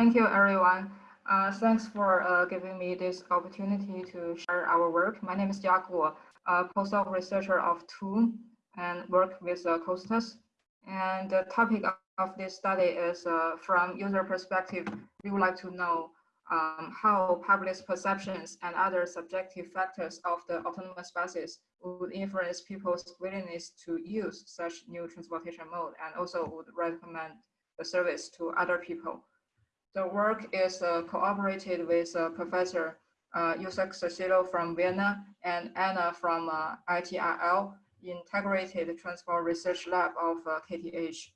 Thank you, everyone. Uh, thanks for uh, giving me this opportunity to share our work. My name is Jia a postdoc researcher of TUM and work with uh, Costas. And the topic of this study is uh, from user perspective, we would like to know um, how public perceptions and other subjective factors of the autonomous buses would influence people's willingness to use such new transportation mode and also would recommend the service to other people. The work is uh, cooperated with uh, Professor uh, Susilo from Vienna and Anna from uh, ITRL Integrated Transport Research Lab of uh, KTH.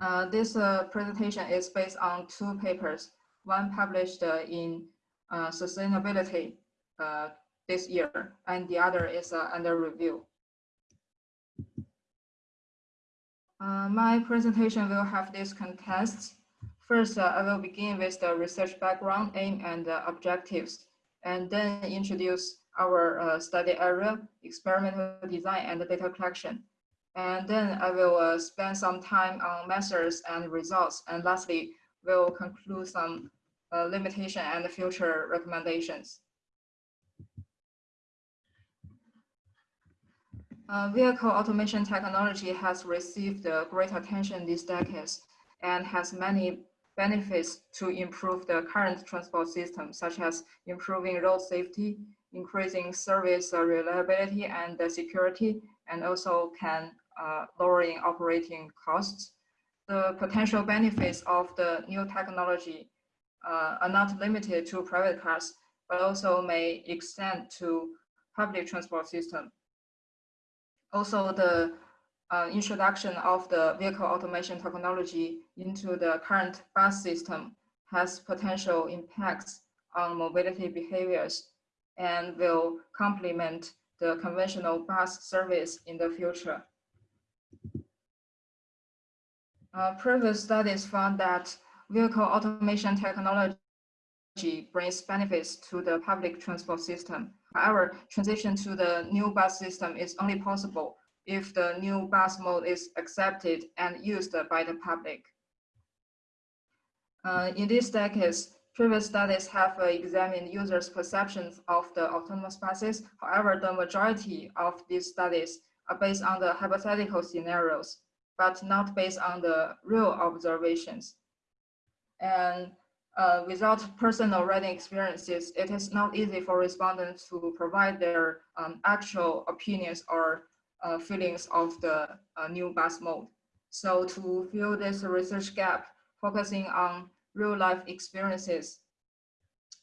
Uh, this uh, presentation is based on two papers, one published in Sustainability this year, and the other is under review. my presentation will have these contests. First, uh, I will begin with the research background, aim, and uh, objectives, and then introduce our uh, study area, experimental design, and data collection. And then I will uh, spend some time on methods and results, and lastly, we'll conclude some uh, limitation and future recommendations. Uh, vehicle automation technology has received great attention these decades and has many benefits to improve the current transport system, such as improving road safety, increasing service reliability and security, and also can uh, lowering operating costs. The potential benefits of the new technology uh, are not limited to private cars, but also may extend to public transport system. Also, the uh, introduction of the vehicle automation technology into the current bus system has potential impacts on mobility behaviors and will complement the conventional bus service in the future. Uh, previous studies found that vehicle automation technology brings benefits to the public transport system. However, transition to the new bus system is only possible if the new bus mode is accepted and used by the public. Uh, in these decades, previous studies have uh, examined users' perceptions of the autonomous buses. However, the majority of these studies are based on the hypothetical scenarios, but not based on the real observations. And uh, without personal riding experiences, it is not easy for respondents to provide their um, actual opinions or uh, feelings of the uh, new bus mode. So to fill this research gap, focusing on real life experiences,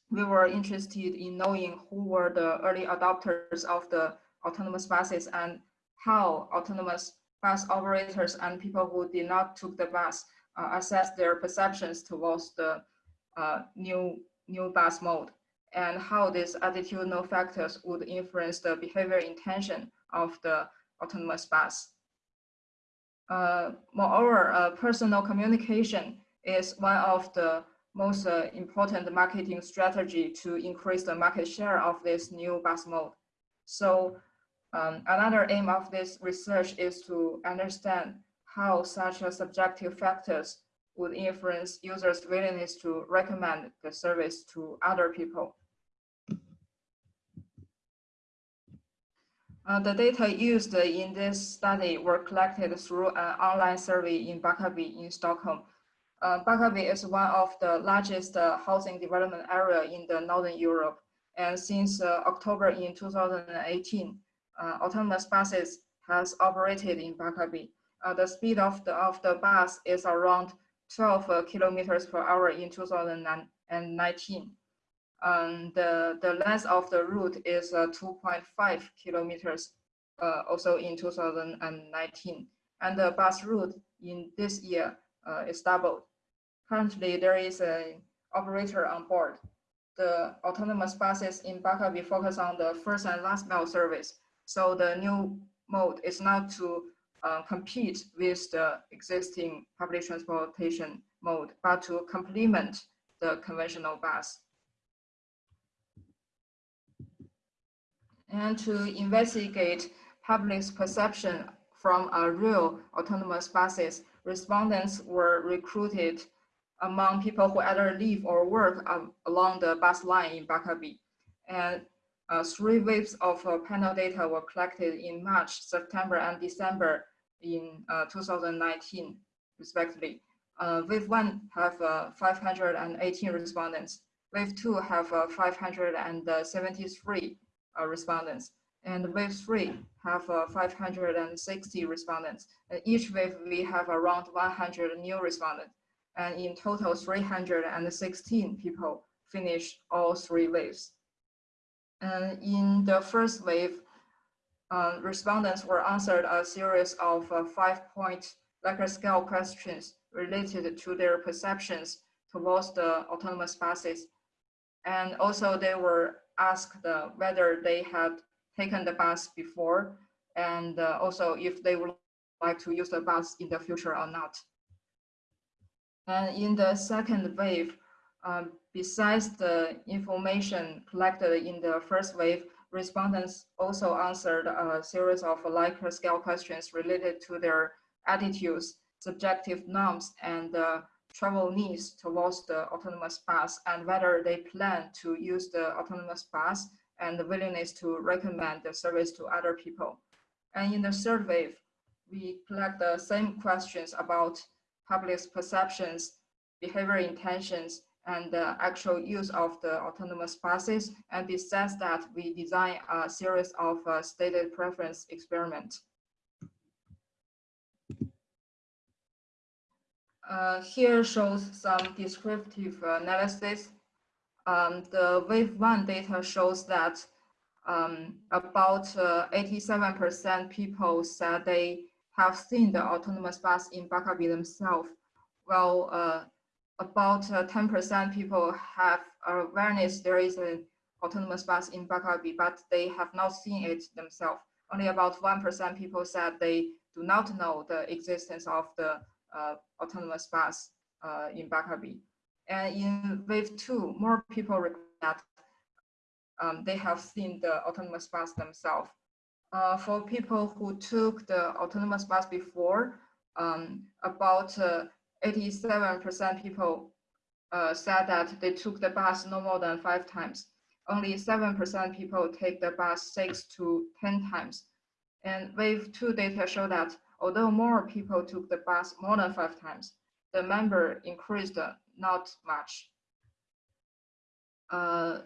we were interested in knowing who were the early adopters of the autonomous buses and how autonomous bus operators and people who did not took the bus uh, assess their perceptions towards the uh, new, new bus mode and how these attitudinal factors would influence the behavior intention of the autonomous bus. Uh, moreover, uh, personal communication is one of the most uh, important marketing strategy to increase the market share of this new bus mode. So um, another aim of this research is to understand how such a subjective factors would influence users' willingness to recommend the service to other people. Uh, the data used in this study were collected through an online survey in Barkarby in Stockholm. Uh, is one of the largest uh, housing development area in the Northern Europe. And since uh, October in 2018, uh, autonomous buses has operated in Barkarby. Uh, the speed of the, of the bus is around 12 kilometers per hour in 2019 um, the, the length of the route is uh, 2.5 kilometers, uh, also in 2019. And the bus route in this year uh, is doubled. Currently, there is an operator on board. The autonomous buses in Barkarby focus on the first and last mile service. So the new mode is not to uh, compete with the existing public transportation mode, but to complement the conventional bus. And to investigate public's perception from a real autonomous buses, respondents were recruited among people who either live or work um, along the bus line in Barkarby. And uh, three waves of uh, panel data were collected in March, September, and December in uh, 2019, respectively. Uh, wave one have uh, 518 respondents. Wave two have uh, 573 respondents. And wave three have 560 respondents. And each wave, we have around 100 new respondents. And in total, 316 people finished all three waves. And in the first wave, uh, respondents were answered a series of uh, five-point Likert scale questions related to their perceptions towards the autonomous buses. And also they were asked uh, whether they had taken the bus before and uh, also if they would like to use the bus in the future or not. And in the second wave, um, besides the information collected in the first wave, respondents also answered a series of Likert scale questions related to their attitudes, subjective norms, and uh, travel needs towards the autonomous bus and whether they plan to use the autonomous bus and the willingness to recommend the service to other people. And in the wave, we collect the same questions about public's perceptions, behavior intentions, and the actual use of the autonomous buses. And besides that, we design a series of uh, stated preference experiments. Uh, here shows some descriptive analysis. Um, the wave one data shows that um, about 87% uh, people said they have seen the autonomous bus in Barkarby themselves, while uh, about 10% uh, people have awareness there is an autonomous bus in Barkarby, but they have not seen it themselves. Only about 1% people said they do not know the existence of the uh, autonomous bus uh, in Barkarby. And in wave two, more people report that um, they have seen the autonomous bus themselves. Uh, for people who took the autonomous bus before, um, about 87% people uh, said that they took the bus no more than five times. Only 7% people take the bus six to 10 times. And wave two data show that although more people took the bus more than five times, the number increased not much. Uh,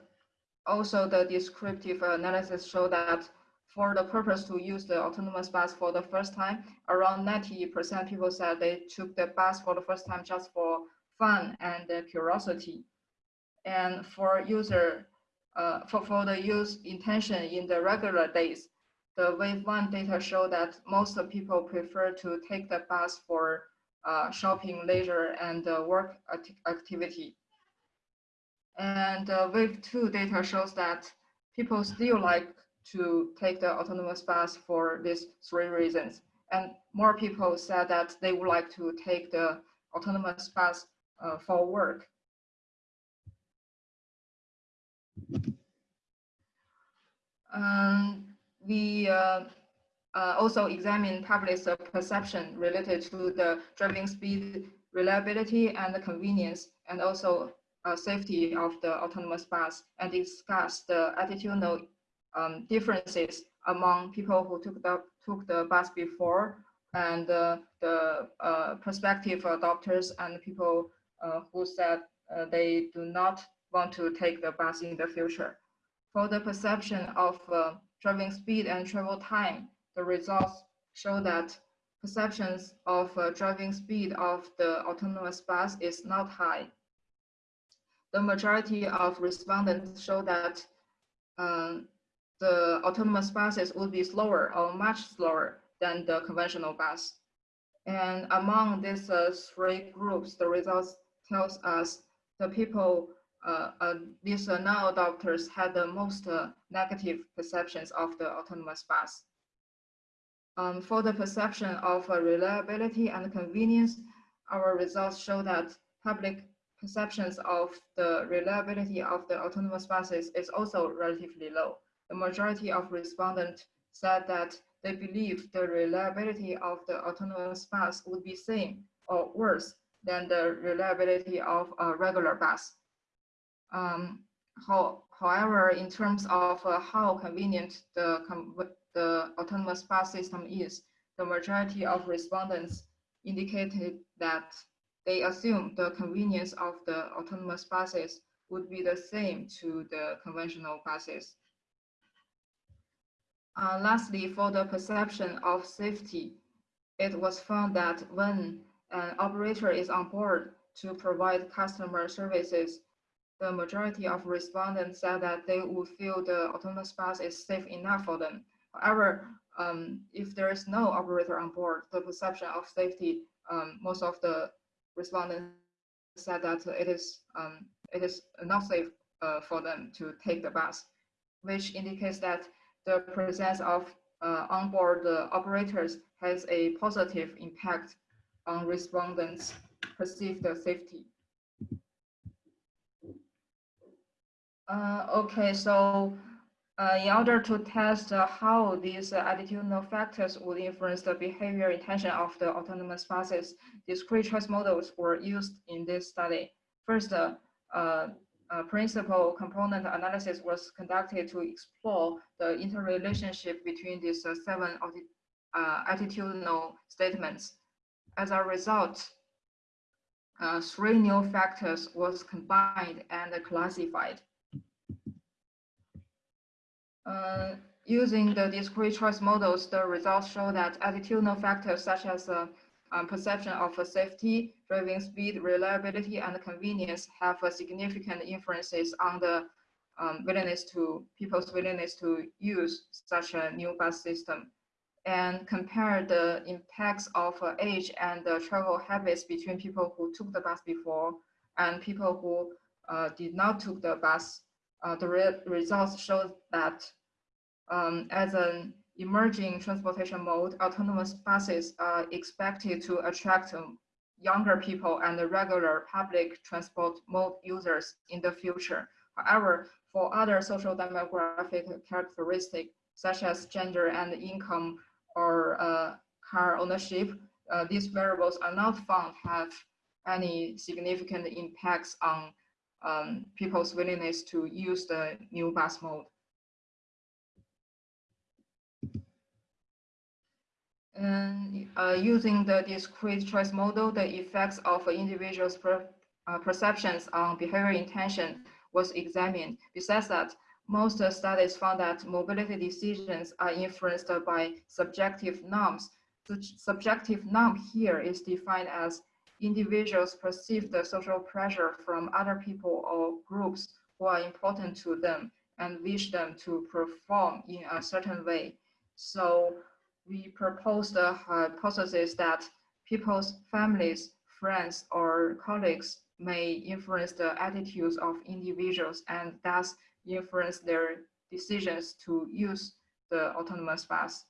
also, the descriptive analysis showed that for the purpose to use the autonomous bus for the first time, around 90% people said they took the bus for the first time just for fun and curiosity. And for user, uh, for, for the use intention in the regular days, the wave one data show that most people prefer to take the bus for uh, shopping, leisure, and uh, work activity. And uh, wave two data shows that people still like to take the autonomous bus for these three reasons. And more people said that they would like to take the autonomous bus uh, for work. Um, we uh, uh, also examine public's perception related to the driving speed, reliability, and convenience, and also uh, safety of the autonomous bus, and discuss the attitudinal um, differences among people who took the took the bus before and uh, the uh, prospective adopters and people uh, who said they do not want to take the bus in the future. For the perception of driving speed and travel time, the results show that perceptions of uh, driving speed of the autonomous bus is not high. The majority of respondents show that um, the autonomous buses would be slower or much slower than the conventional bus. And among these uh, three groups, the results tells us the people, these uh, non-adopters had the most uh, negative perceptions of the autonomous bus. Um, for the perception of uh, reliability and convenience, our results show that public perceptions of the reliability of the autonomous buses is also relatively low the majority of respondents said that they believe the reliability of the autonomous bus would be same or worse than the reliability of a regular bus. Um, how, however, in terms of uh, how convenient the, the autonomous bus system is, the majority of respondents indicated that they assume the convenience of the autonomous buses would be the same to the conventional buses. Uh, lastly, for the perception of safety, it was found that when an operator is on board to provide customer services, the majority of respondents said that they would feel the autonomous bus is safe enough for them. However, um, if there is no operator on board, the perception of safety, um, most of the respondents said that it is um, it is not safe uh, for them to take the bus, which indicates that the presence of uh, onboard operators has a positive impact on respondents' perceived safety. Uh, okay, so uh, in order to test uh, how these uh, attitudinal factors would influence the behavior intention of the autonomous buses, discrete choice models were used in this study. First, uh, uh, principal component analysis was conducted to explore the interrelationship between these uh, seven attitudinal statements. As a result, three new factors was combined and classified. Uh, using the discrete choice models, the results show that attitudinal factors such as uh, um, perception of safety, driving speed, reliability, and convenience have significant influences on the um, willingness to people's willingness to use such a new bus system. And compare the impacts of uh, age and uh, travel habits between people who took the bus before and people who uh, did not took the bus uh, the re results show that um, as an emerging transportation mode, autonomous buses are expected to attract younger people and the regular public transport mode users in the future. However, for other social demographic characteristics, such as gender and income or uh, car ownership, uh, these variables are not found have any significant impacts on um, people's willingness to use the new bus mode. And uh, using the discrete choice model, the effects of individuals' per, uh, perceptions on behavior intention was examined. Besides that, most studies found that mobility decisions are influenced by subjective norms. The subjective norm here is defined as individuals perceive the social pressure from other people or groups who are important to them and wish them to perform in a certain way. So we propose the hypothesis that people's families, friends, or colleagues may influence the attitudes of individuals and thus influence their decisions to use the autonomous bus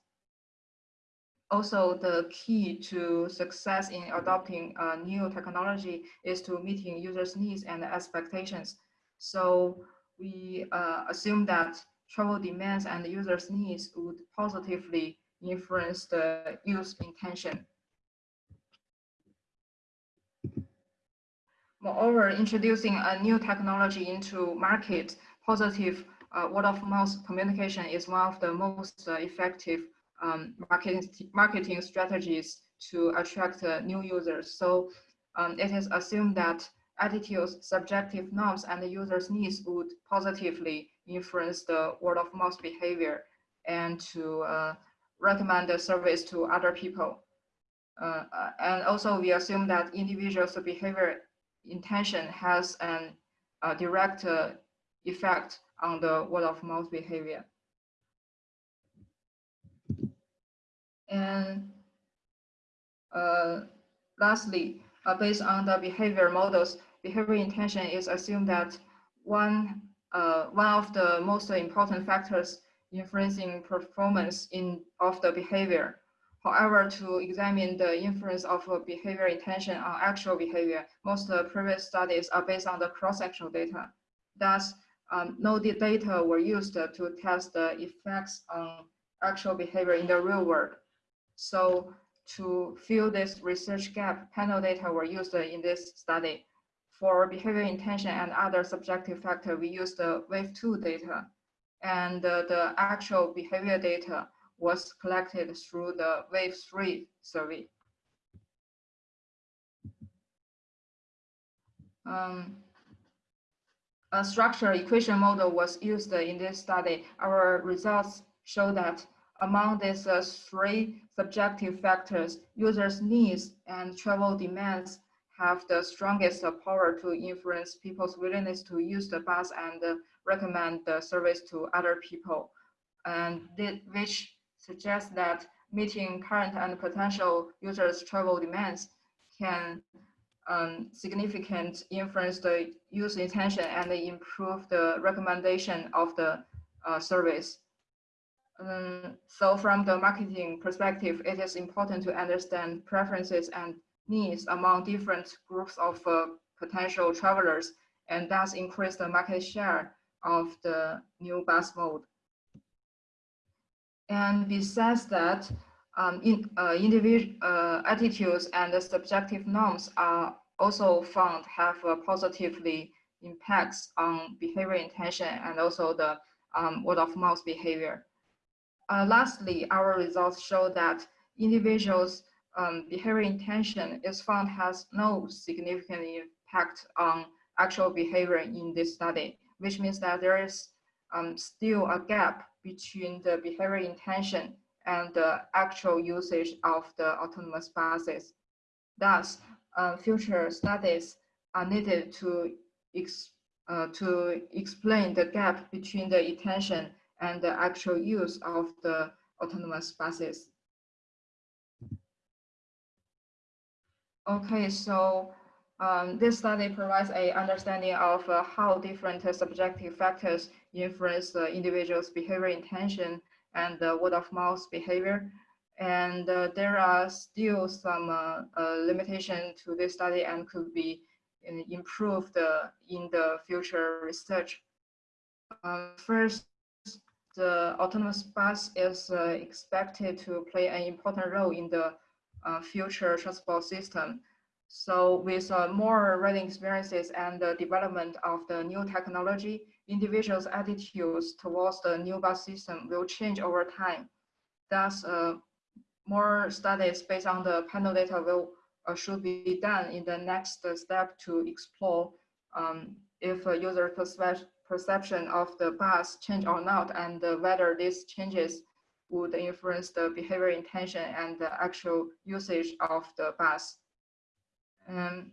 also the key to success in adopting a new technology is to meeting users needs and expectations. So we uh, assume that travel demands and users needs would positively influence the use intention. Moreover, introducing a new technology into market, positive uh, word of mouth communication is one of the most uh, effective um, marketing, marketing strategies to attract uh, new users. So um, it is assumed that attitudes, subjective norms, and the users' needs would positively influence the word of mouth behavior and to uh, recommend the service to other people. Uh, uh and also we assume that individuals' behavior intention has a direct uh, effect on the word of mouth behavior. And uh, lastly, uh, based on the behavior models, behavior intention is assumed that one, uh, one of the most important factors influencing performance in, of the behavior. However, to examine the influence of behavior intention on actual behavior, most previous studies are based on the cross-sectional data. Thus, um, no data were used to test the effects on actual behavior in the real world. So to fill this research gap, panel data were used in this study. For behavior intention and other subjective factor, we used the wave two data. And the actual behavior data was collected through the wave three survey. Um, a structure equation model was used in this study. Our results show that among these uh, three subjective factors, users' needs and travel demands have the strongest power to influence people's willingness to use the bus and uh, recommend the service to other people, and which suggests that meeting current and potential users' travel demands can um, significant influence the user intention and improve the recommendation of the uh, service. Um, so from the marketing perspective, it is important to understand preferences and needs among different groups of uh, potential travelers and thus increase the market share of the new bus mode. And besides that, um, in, uh, individual uh, attitudes and subjective norms are also found have uh, positively impacts on behavior intention and also the um, word of mouth behavior. Uh, lastly, our results show that individuals' um, behavior intention is found has no significant impact on actual behavior in this study, which means that there is um, still a gap between the behavior intention and the actual usage of the autonomous buses. Thus, uh, future studies are needed to, ex uh, to explain the gap between the intention and the actual use of the autonomous buses. Okay, so um, this study provides a understanding of uh, how different uh, subjective factors influence the individual's behavior intention and the word of mouth behavior. And uh, there are still some uh, uh, limitation to this study and could be uh, improved in the future research. first, the autonomous bus is expected to play an important role in the future transport system. So with uh, more riding experiences and the development of the new technology, individuals' attitudes towards the new bus system will change over time. Thus, uh, more studies based on the panel data will uh, should be done in the next step to explore um, if a user perception of the bus change or not, and whether these changes would influence the behavior intention and the actual usage of the bus. Um,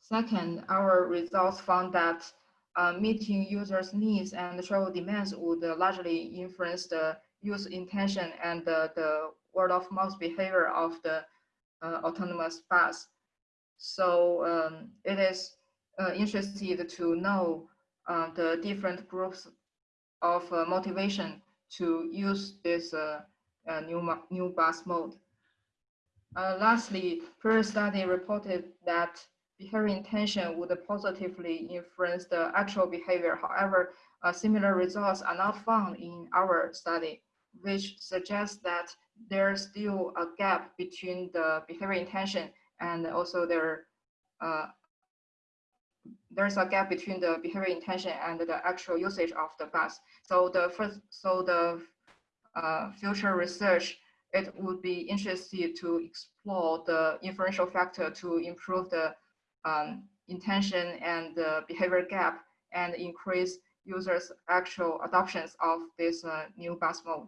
second, our results found that uh, meeting users' needs and travel demands would largely influence the use intention and the, the word of mouth behavior of the uh, autonomous bus. So um, it is uh, interesting to know uh, the different groups of uh, motivation to use this uh, uh, new, new bus mode. Uh, lastly, first study reported that behavior intention would positively influence the actual behavior. However, similar results are not found in our study, which suggests that there's still a gap between the behavior intention and also their uh, there's a gap between the behavior intention and the actual usage of the bus. So the first, so the uh, future research it would be interesting to explore the inferential factor to improve the um, intention and the behavior gap and increase users' actual adoptions of this uh, new bus mode.